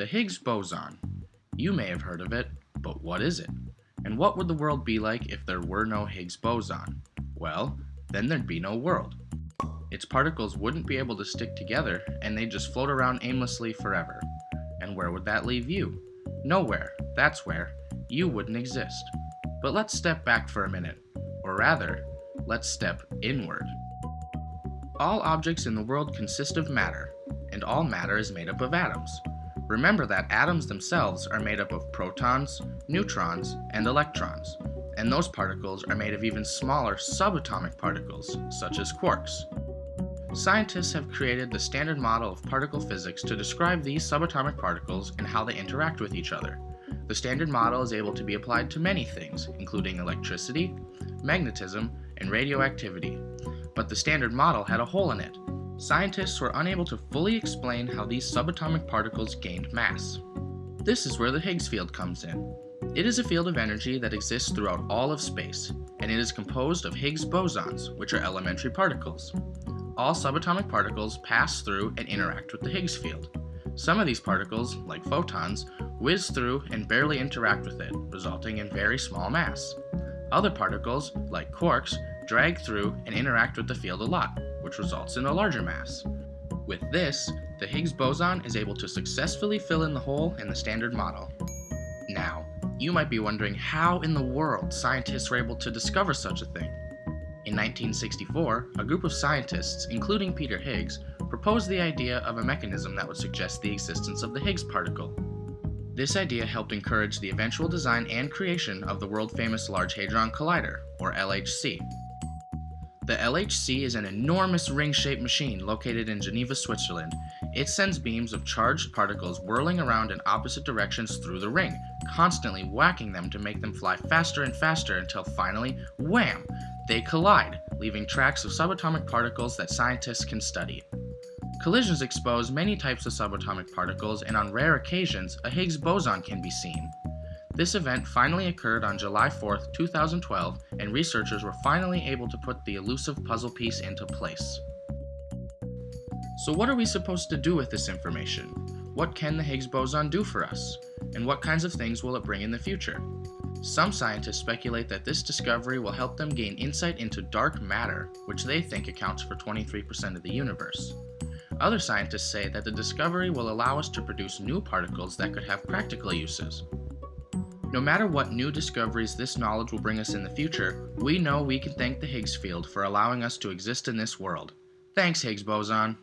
The Higgs boson. You may have heard of it, but what is it? And what would the world be like if there were no Higgs boson? Well, then there'd be no world. Its particles wouldn't be able to stick together, and they'd just float around aimlessly forever. And where would that leave you? Nowhere. That's where. You wouldn't exist. But let's step back for a minute. Or rather, let's step inward. All objects in the world consist of matter, and all matter is made up of atoms. Remember that atoms themselves are made up of protons, neutrons, and electrons, and those particles are made of even smaller subatomic particles, such as quarks. Scientists have created the standard model of particle physics to describe these subatomic particles and how they interact with each other. The standard model is able to be applied to many things, including electricity, magnetism, and radioactivity. But the standard model had a hole in it. Scientists were unable to fully explain how these subatomic particles gained mass. This is where the Higgs field comes in. It is a field of energy that exists throughout all of space, and it is composed of Higgs bosons, which are elementary particles. All subatomic particles pass through and interact with the Higgs field. Some of these particles, like photons, whiz through and barely interact with it, resulting in very small mass. Other particles, like quarks, drag through and interact with the field a lot, which results in a larger mass. With this, the Higgs boson is able to successfully fill in the hole in the standard model. Now, you might be wondering how in the world scientists were able to discover such a thing. In 1964, a group of scientists, including Peter Higgs, proposed the idea of a mechanism that would suggest the existence of the Higgs particle. This idea helped encourage the eventual design and creation of the world-famous Large Hadron Collider, or LHC. The LHC is an enormous ring-shaped machine located in Geneva, Switzerland. It sends beams of charged particles whirling around in opposite directions through the ring, constantly whacking them to make them fly faster and faster until finally, wham, they collide, leaving tracks of subatomic particles that scientists can study. Collisions expose many types of subatomic particles, and on rare occasions, a Higgs boson can be seen. This event finally occurred on July 4, 2012, and researchers were finally able to put the elusive puzzle piece into place. So what are we supposed to do with this information? What can the Higgs boson do for us? And what kinds of things will it bring in the future? Some scientists speculate that this discovery will help them gain insight into dark matter, which they think accounts for 23% of the universe. Other scientists say that the discovery will allow us to produce new particles that could have practical uses. No matter what new discoveries this knowledge will bring us in the future, we know we can thank the Higgs field for allowing us to exist in this world. Thanks, Higgs boson!